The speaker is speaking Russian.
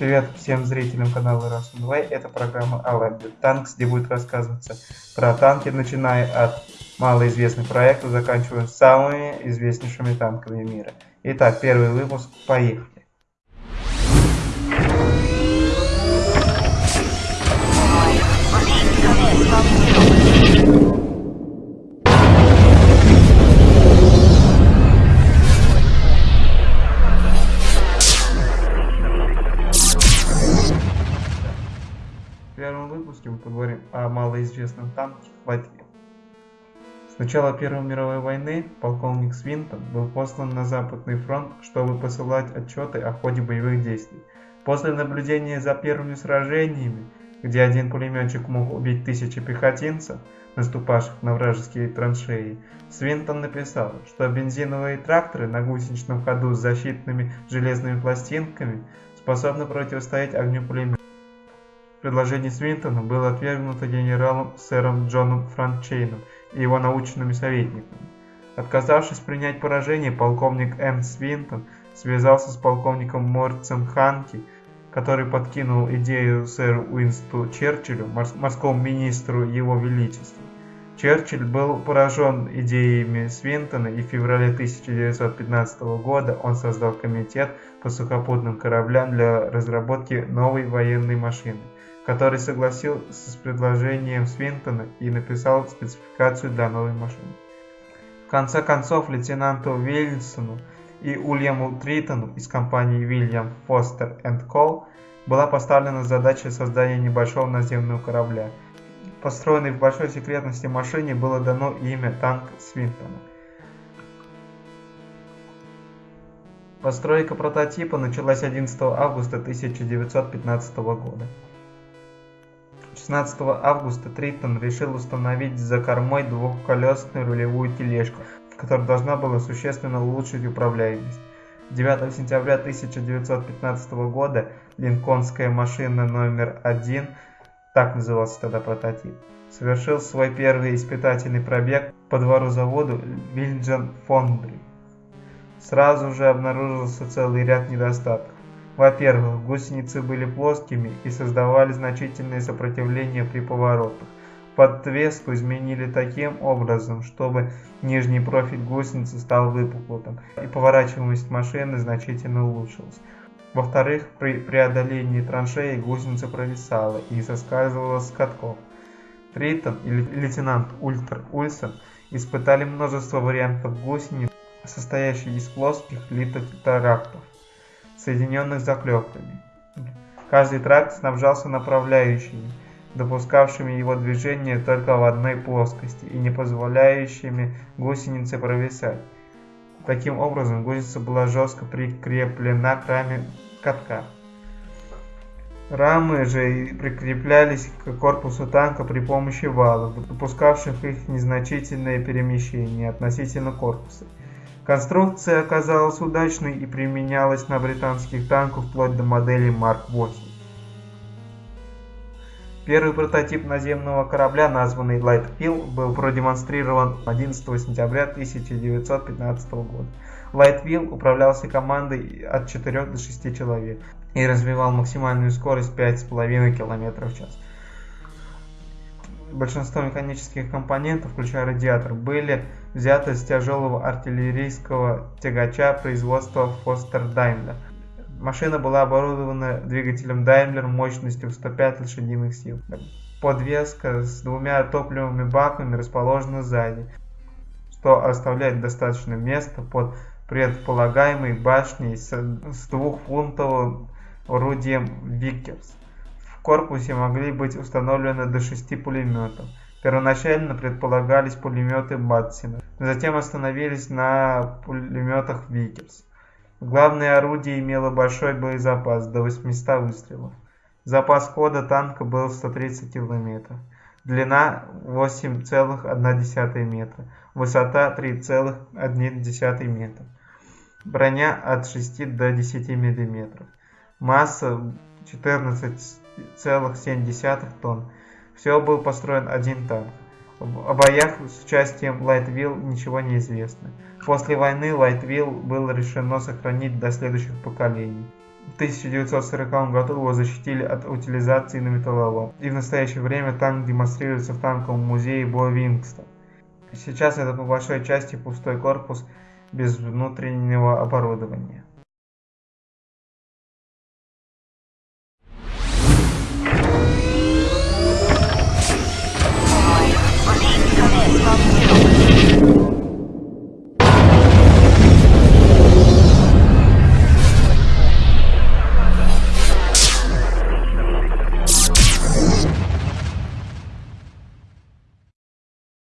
Привет всем зрителям канала Раз 2. Это программа Алаби Танкс, где будет рассказываться про танки, начиная от малоизвестных проектов, заканчивая самыми известнейшими танками мира. Итак, первый выпуск. Поехали. Первом выпуске мы поговорим о малоизвестном танке Латвии. С начала Первой мировой войны полковник Свинтон был послан на Западный фронт, чтобы посылать отчеты о ходе боевых действий. После наблюдения за первыми сражениями, где один пулеметчик мог убить тысячи пехотинцев, наступавших на вражеские траншеи, Свинтон написал, что бензиновые тракторы на гусеничном ходу с защитными железными пластинками способны противостоять огню пулемета. Предложение Свинтона было отвергнуто генералом сэром Джоном Франчейном и его научными советниками. Отказавшись принять поражение, полковник М. Свинтон связался с полковником Морцем Ханки, который подкинул идею сэру Уинсту Черчиллю, морскому министру его величества. Черчилль был поражен идеями Свинтона и в феврале 1915 года он создал комитет по сухопутным кораблям для разработки новой военной машины – который согласился с предложением Свинтона и написал спецификацию для новой машины. В конце концов, лейтенанту Вильсону и Уильяму Тритону из компании William Foster Co. была поставлена задача создания небольшого наземного корабля. Построенной в большой секретности машине было дано имя танк Свинтона. Постройка прототипа началась 11 августа 1915 года. 16 августа Триттон решил установить за кормой двухколесную рулевую тележку, которая должна была существенно улучшить управляемость. 9 сентября 1915 года линкольнская машина номер один, так назывался тогда прототип, совершил свой первый испытательный пробег по двору заводу Вильджан Фондри. Сразу же обнаружился целый ряд недостатков. Во-первых, гусеницы были плоскими и создавали значительное сопротивление при поворотах. Подвеску изменили таким образом, чтобы нижний профиль гусеницы стал выпуклым, и поворачиваемость машины значительно улучшилась. Во-вторых, при преодолении траншеи гусеница провисала и соскальзывала с катков. Триттон и лейтенант Ультер Ульсон испытали множество вариантов гусениц, состоящих из плоских литых трактов соединенных заклепками. Каждый тракт снабжался направляющими, допускавшими его движение только в одной плоскости и не позволяющими гусенице провисать. Таким образом, гусеница была жестко прикреплена к раме катка. Рамы же прикреплялись к корпусу танка при помощи валов, допускавших их незначительное перемещение относительно корпуса. Конструкция оказалась удачной и применялась на британских танках вплоть до модели Марк 8. Первый прототип наземного корабля, названный Литтл Вилли, был продемонстрирован 11 сентября 1915 года. Литтл Вилли управлялся командой от 4 до 6 человек и развивал максимальную скорость 5,5 км в час. Большинство механических компонентов, включая радиатор, были взяты с тяжелого артиллерийского тягача производства Foster Daimler. Машина была оборудована двигателем Daimler мощностью 105 лошадиных сил. Подвеска с двумя топливными баками расположена сзади, что оставляет достаточно места под предполагаемой башней с двухфунтовым орудием Vickers. В корпусе могли быть установлены до шести пулеметов. Первоначально предполагались пулеметы Максима, затем остановились на пулеметах Викерс. Главное орудие имело большой боезапас, до 800 выстрелов. Запас хода танка был 130 км. Длина 8,1 метра. Высота 3,1 метра. Броня от 6 до 10 мм. Масса 14 2,7 тонн. Всего был построен один танк. О боях с участием Литтл Вилли ничего не известно. После войны Литтл Вилли было решено сохранить до следующих поколений. В 1940 году его защитили от утилизации на металлолом, и в настоящее время танк демонстрируется в танковом музее Бовингтон. Сейчас это по большой части пустой корпус без внутреннего оборудования.